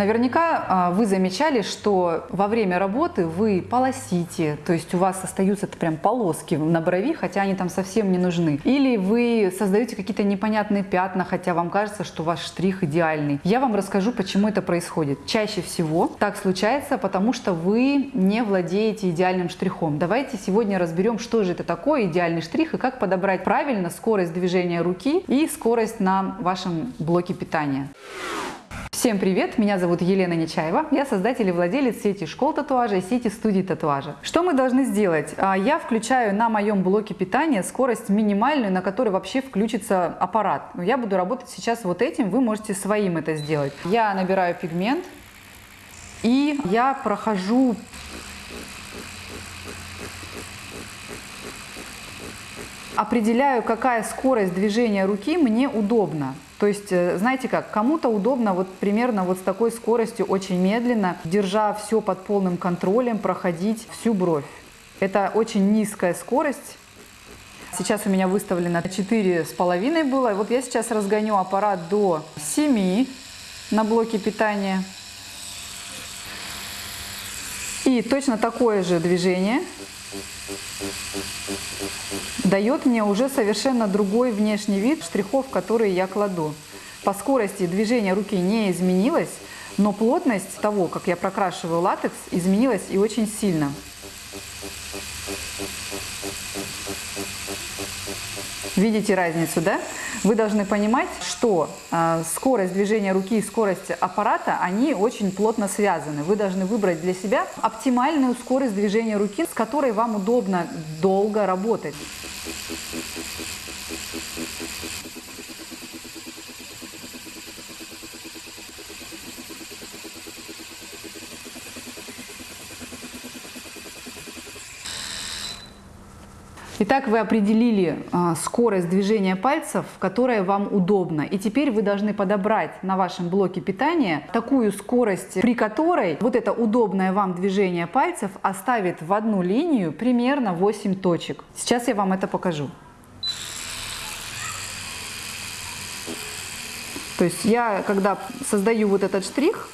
Наверняка а, вы замечали, что во время работы вы полосите, то есть у вас остаются прям полоски на брови, хотя они там совсем не нужны. Или вы создаете какие-то непонятные пятна, хотя вам кажется, что ваш штрих идеальный. Я вам расскажу, почему это происходит. Чаще всего так случается, потому что вы не владеете идеальным штрихом. Давайте сегодня разберем, что же это такое идеальный штрих и как подобрать правильно скорость движения руки и скорость на вашем блоке питания. Всем привет! Меня зовут Елена Нечаева. Я создатель и владелец сети школ татуажа и сети студий татуажа. Что мы должны сделать? А, я включаю на моем блоке питания скорость минимальную, на которой вообще включится аппарат. Я буду работать сейчас вот этим, вы можете своим это сделать. Я набираю пигмент и я прохожу определяю, какая скорость движения руки мне удобна. То есть, э, знаете как, кому-то удобно вот примерно вот с такой скоростью очень медленно, держа все под полным контролем, проходить всю бровь. Это очень низкая скорость. Сейчас у меня выставлено 4,5 было. Вот я сейчас разгоню аппарат до 7 на блоке питания. И точно такое же движение дает мне уже совершенно другой внешний вид штрихов, которые я кладу. По скорости движения руки не изменилась, но плотность того, как я прокрашиваю латекс, изменилась и очень сильно. Видите разницу, да? Вы должны понимать, что э, скорость движения руки и скорость аппарата, они очень плотно связаны. Вы должны выбрать для себя оптимальную скорость движения руки, с которой вам удобно долго работать. Итак, вы определили э, скорость движения пальцев, которая вам удобна. И теперь вы должны подобрать на вашем блоке питания такую скорость, при которой вот это удобное вам движение пальцев оставит в одну линию примерно 8 точек. Сейчас я вам это покажу. То есть я, когда создаю вот этот штрих,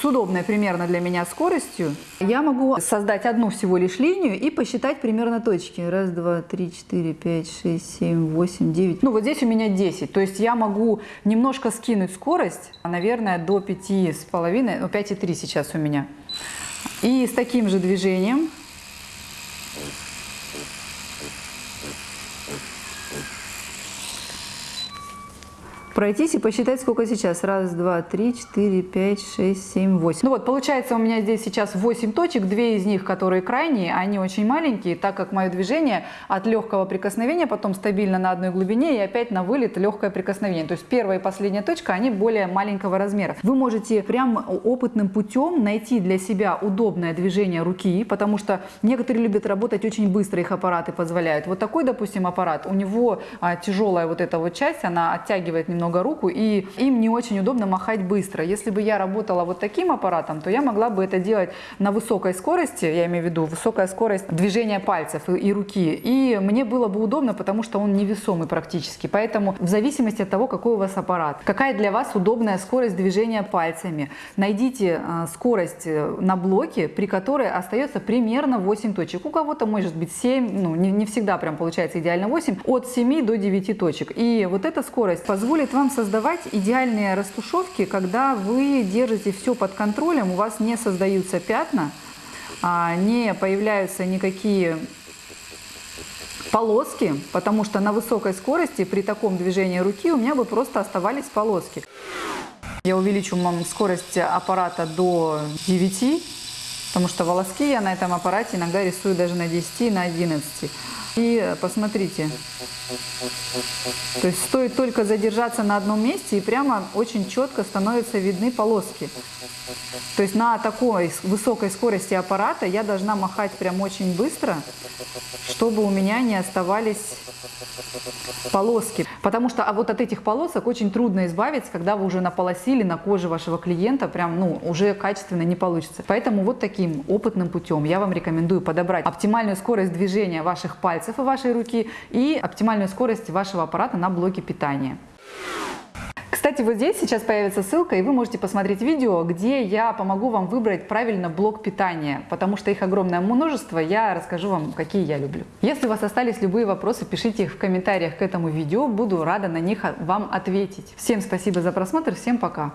с удобной примерно для меня скоростью, я могу создать одну всего лишь линию и посчитать примерно точки. Раз, два, три, четыре, пять, шесть, семь, восемь, девять. Ну вот здесь у меня 10. То есть я могу немножко скинуть скорость, наверное, до пяти с половиной, ну 5,3 сейчас у меня. И с таким же движением пройтись и посчитать, сколько сейчас. Раз, два, три, четыре, пять, шесть, семь, восемь. Ну вот, получается у меня здесь сейчас 8 точек, две из них, которые крайние, они очень маленькие, так как мое движение от легкого прикосновения, потом стабильно на одной глубине и опять на вылет легкое прикосновение. То есть первая и последняя точка, они более маленького размера. Вы можете прям опытным путем найти для себя удобное движение руки, потому что некоторые любят работать очень быстро, их аппараты позволяют. Вот такой, допустим, аппарат, у него а, тяжелая вот эта вот часть, она оттягивает немного много руку, и им не очень удобно махать быстро. Если бы я работала вот таким аппаратом, то я могла бы это делать на высокой скорости, я имею в виду высокая скорость движения пальцев и, и руки, и мне было бы удобно, потому что он невесомый практически. Поэтому в зависимости от того, какой у вас аппарат, какая для вас удобная скорость движения пальцами, найдите э, скорость э, на блоке, при которой остается примерно 8 точек. У кого-то может быть 7, ну не, не всегда прям получается идеально 8, от 7 до 9 точек. И вот эта скорость позволит вам создавать идеальные растушевки, когда вы держите все под контролем, у вас не создаются пятна, а, не появляются никакие полоски, потому что на высокой скорости при таком движении руки у меня бы просто оставались полоски. Я увеличу вам скорость аппарата до 9, потому что волоски я на этом аппарате иногда рисую даже на 10, на 11. И посмотрите, то есть стоит только задержаться на одном месте и прямо очень четко становятся видны полоски. То есть на такой высокой скорости аппарата я должна махать прям очень быстро, чтобы у меня не оставались полоски. Потому что а вот от этих полосок очень трудно избавиться, когда вы уже наполосили на коже вашего клиента, прям ну уже качественно не получится. Поэтому вот таким опытным путем я вам рекомендую подобрать оптимальную скорость движения ваших пальцев и вашей руки и оптимальную скорость вашего аппарата на блоке питания. Кстати, вот здесь сейчас появится ссылка, и вы можете посмотреть видео, где я помогу вам выбрать правильно блок питания, потому что их огромное множество, я расскажу вам, какие я люблю. Если у вас остались любые вопросы, пишите их в комментариях к этому видео, буду рада на них вам ответить. Всем спасибо за просмотр, всем пока!